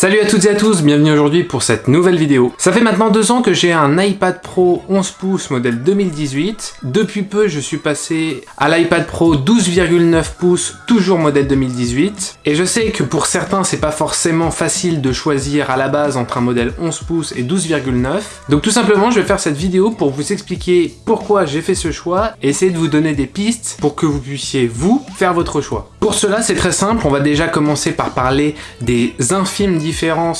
Salut à toutes et à tous, bienvenue aujourd'hui pour cette nouvelle vidéo. Ça fait maintenant deux ans que j'ai un iPad Pro 11 pouces modèle 2018. Depuis peu, je suis passé à l'iPad Pro 12,9 pouces, toujours modèle 2018. Et je sais que pour certains, c'est pas forcément facile de choisir à la base entre un modèle 11 pouces et 12,9. Donc tout simplement, je vais faire cette vidéo pour vous expliquer pourquoi j'ai fait ce choix et essayer de vous donner des pistes pour que vous puissiez, vous, faire votre choix. Pour cela, c'est très simple, on va déjà commencer par parler des infimes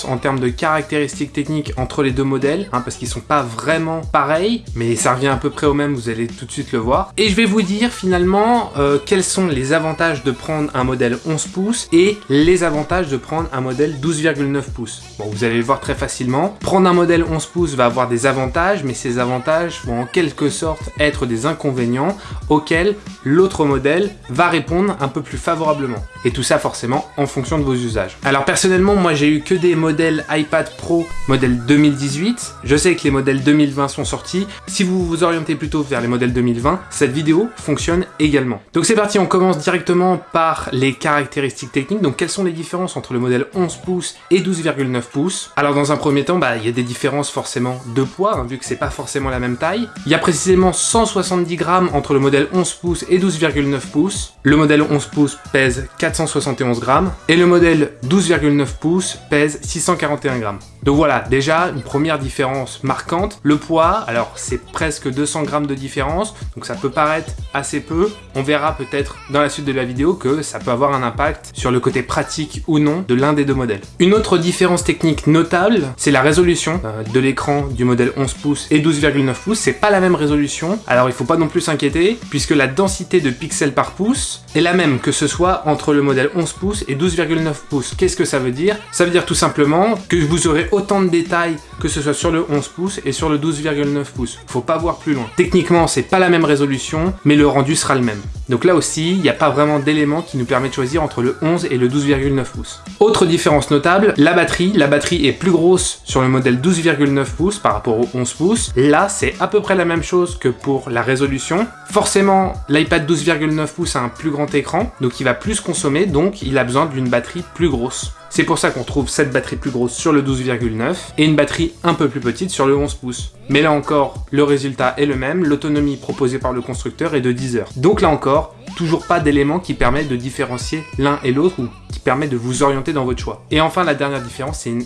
en termes de caractéristiques techniques entre les deux modèles, hein, parce qu'ils sont pas vraiment pareils, mais ça revient à peu près au même, vous allez tout de suite le voir. Et je vais vous dire finalement euh, quels sont les avantages de prendre un modèle 11 pouces et les avantages de prendre un modèle 12,9 pouces. Bon, vous allez le voir très facilement. Prendre un modèle 11 pouces va avoir des avantages, mais ces avantages vont en quelque sorte être des inconvénients auxquels l'autre modèle va répondre un peu plus favorablement. Et tout ça forcément en fonction de vos usages. Alors personnellement, moi j'ai eu que des modèles iPad Pro modèle 2018. Je sais que les modèles 2020 sont sortis. Si vous vous orientez plutôt vers les modèles 2020, cette vidéo fonctionne également. Donc c'est parti, on commence directement par les caractéristiques techniques. Donc quelles sont les différences entre le modèle 11 pouces et 12,9 pouces? Alors dans un premier temps, bah, il y a des différences forcément de poids, hein, vu que c'est pas forcément la même taille. Il y a précisément 170 grammes entre le modèle 11 pouces et 12,9 pouces. Le modèle 11 pouces pèse 471 grammes et le modèle 12,9 pouces pèse 641 grammes. Donc voilà, déjà une première différence marquante. Le poids, alors c'est presque 200 grammes de différence, donc ça peut paraître assez peu. On verra peut-être dans la suite de la vidéo que ça peut avoir un impact sur le côté pratique ou non de l'un des deux modèles. Une autre différence technique notable, c'est la résolution euh, de l'écran du modèle 11 pouces et 12,9 pouces. C'est pas la même résolution, alors il faut pas non plus s'inquiéter, puisque la densité de pixels par pouce est la même que ce soit entre le modèle 11 pouces et 12,9 pouces. Qu'est-ce que ça veut dire? Ça veut dire tout simplement que vous aurez autant de détails que ce soit sur le 11 pouces et sur le 12,9 pouces. Faut pas voir plus loin. Techniquement, c'est pas la même résolution, mais le rendu sera le même. Donc là aussi, il n'y a pas vraiment d'éléments qui nous permettent de choisir entre le 11 et le 12,9 pouces. Autre différence notable, la batterie. La batterie est plus grosse sur le modèle 12,9 pouces par rapport au 11 pouces. Là, c'est à peu près la même chose que pour la résolution. Forcément, l'iPad 12,9 pouces a un plus grand écran, donc il va plus consommer, donc il a besoin d'une batterie plus grosse. C'est pour ça qu'on trouve cette batterie plus grosse sur le 12,9 et une batterie un peu plus petite sur le 11 pouces. Mais là encore, le résultat est le même, l'autonomie proposée par le constructeur est de 10 heures. Donc là encore, toujours pas d'éléments qui permettent de différencier l'un et l'autre ou qui permettent de vous orienter dans votre choix. Et enfin, la dernière différence, c'est une,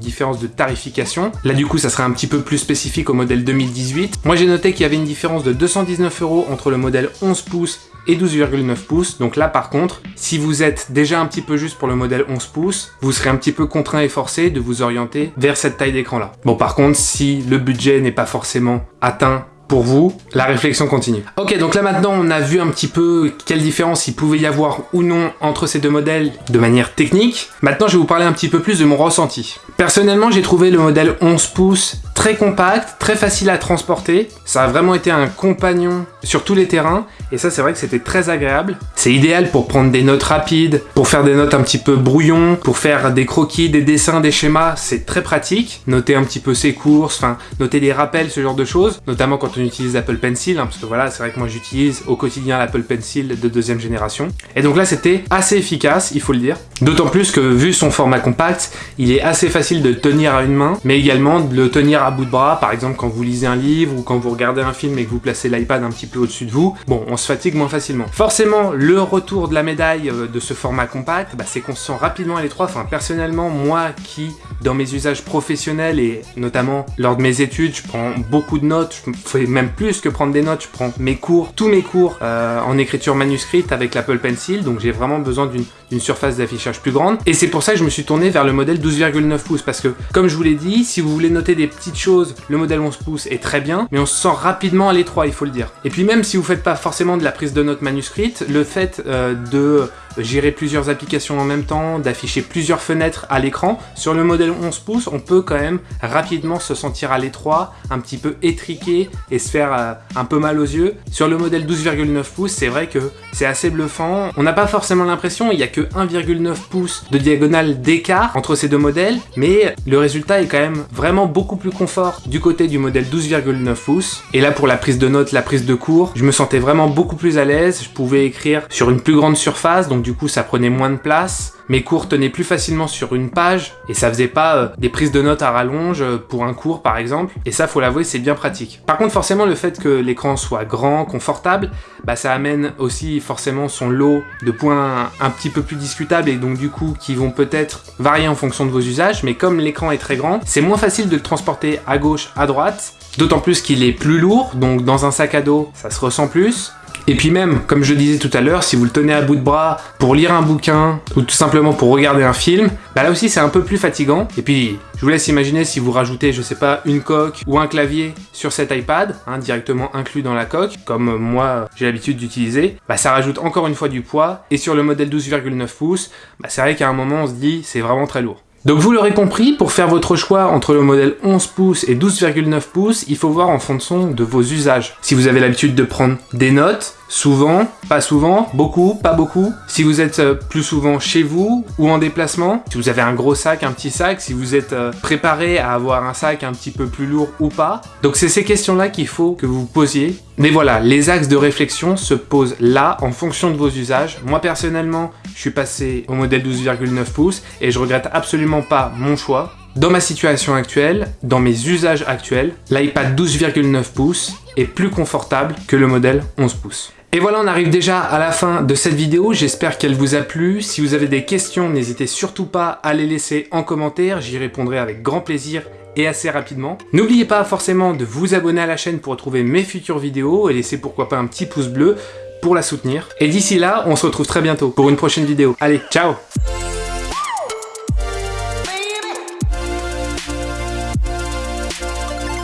différence de tarification. Là, du coup, ça serait un petit peu plus spécifique au modèle 2018. Moi, j'ai noté qu'il y avait une différence de 219 euros entre le modèle 11 pouces et 12,9 pouces. Donc là, par contre, si vous êtes déjà un petit peu juste pour le modèle 11 pouces, vous serez un petit peu contraint et forcé de vous orienter vers cette taille d'écran-là. Bon, par contre, si le budget n'est pas forcément atteint pour vous, la réflexion continue. Ok, donc là maintenant on a vu un petit peu quelle différence il pouvait y avoir ou non entre ces deux modèles de manière technique. Maintenant je vais vous parler un petit peu plus de mon ressenti. Personnellement j'ai trouvé le modèle 11 pouces très compact, très facile à transporter. Ça a vraiment été un compagnon sur tous les terrains et ça c'est vrai que c'était très agréable. C'est idéal pour prendre des notes rapides, pour faire des notes un petit peu brouillon, pour faire des croquis, des dessins, des schémas, c'est très pratique. Noter un petit peu ses courses, enfin noter des rappels, ce genre de choses, notamment quand on utilise Apple Pencil, hein, parce que voilà c'est vrai que moi j'utilise au quotidien l'Apple Pencil de deuxième génération. Et donc là c'était assez efficace, il faut le dire. D'autant plus que vu son format compact, il est assez facile de tenir à une main, mais également de le tenir à bout de bras, par exemple quand vous lisez un livre ou quand vous regardez un film et que vous placez l'iPad un petit peu au-dessus de vous, bon, on se fatigue moins facilement. Forcément, le retour de la médaille euh, de ce format compact, bah, c'est qu'on se sent rapidement à l'étroit. Enfin, personnellement, moi qui, dans mes usages professionnels et notamment lors de mes études, je prends beaucoup de notes, je fais même plus que prendre des notes, je prends mes cours, tous mes cours euh, en écriture manuscrite avec l'Apple Pencil, donc j'ai vraiment besoin d'une surface d'affichage plus grande. Et c'est pour ça que je me suis tourné vers le modèle 12,9 pouces, parce que, comme je vous l'ai dit, si vous voulez noter des petites choses, le modèle 11 pouces est très bien, mais on se sent rapidement à l'étroit, il faut le dire. Et puis même si vous faites pas forcément de la prise de notes manuscrite, le fait euh, de gérer plusieurs applications en même temps, d'afficher plusieurs fenêtres à l'écran. Sur le modèle 11 pouces, on peut quand même rapidement se sentir à l'étroit, un petit peu étriqué et se faire euh, un peu mal aux yeux. Sur le modèle 12,9 pouces, c'est vrai que c'est assez bluffant. On n'a pas forcément l'impression, il n'y a que 1,9 pouces de diagonale d'écart entre ces deux modèles, mais le résultat est quand même vraiment beaucoup plus confort du côté du modèle 12,9 pouces. Et là, pour la prise de notes, la prise de cours, je me sentais vraiment beaucoup plus à l'aise. Je pouvais écrire sur une plus grande surface, donc du coup ça prenait moins de place. mes cours tenaient plus facilement sur une page et ça faisait pas euh, des prises de notes à rallonge euh, pour un cours par exemple. Et ça, faut l'avouer, c'est bien pratique. Par contre, forcément, le fait que l'écran soit grand, confortable, bah ça amène aussi forcément son lot de points un petit peu plus discutables et donc du coup qui vont peut-être varier en fonction de vos usages. Mais comme l'écran est très grand, c'est moins facile de le transporter à gauche, à droite. D'autant plus qu'il est plus lourd, donc dans un sac à dos, ça se ressent plus. Et puis même, comme je disais tout à l'heure, si vous le tenez à bout de bras pour lire un bouquin ou tout simplement pour regarder un film, bah là aussi c'est un peu plus fatigant. Et puis, je vous laisse imaginer si vous rajoutez, je sais pas, une coque ou un clavier sur cet iPad, hein, directement inclus dans la coque, comme moi j'ai l'habitude d'utiliser, bah ça rajoute encore une fois du poids. Et sur le modèle 12,9 pouces, bah c'est vrai qu'à un moment on se dit c'est vraiment très lourd. Donc vous l'aurez compris, pour faire votre choix entre le modèle 11 pouces et 12,9 pouces, il faut voir en fonction de vos usages. Si vous avez l'habitude de prendre des notes, Souvent, pas souvent, beaucoup, pas beaucoup. Si vous êtes euh, plus souvent chez vous ou en déplacement, si vous avez un gros sac, un petit sac, si vous êtes euh, préparé à avoir un sac un petit peu plus lourd ou pas. Donc c'est ces questions-là qu'il faut que vous vous posiez. Mais voilà, les axes de réflexion se posent là en fonction de vos usages. Moi personnellement, je suis passé au modèle 12,9 pouces et je regrette absolument pas mon choix. Dans ma situation actuelle, dans mes usages actuels, l'iPad 12,9 pouces est plus confortable que le modèle 11 pouces. Et voilà, on arrive déjà à la fin de cette vidéo, j'espère qu'elle vous a plu. Si vous avez des questions, n'hésitez surtout pas à les laisser en commentaire, j'y répondrai avec grand plaisir et assez rapidement. N'oubliez pas forcément de vous abonner à la chaîne pour retrouver mes futures vidéos et laisser pourquoi pas un petit pouce bleu pour la soutenir. Et d'ici là, on se retrouve très bientôt pour une prochaine vidéo. Allez, ciao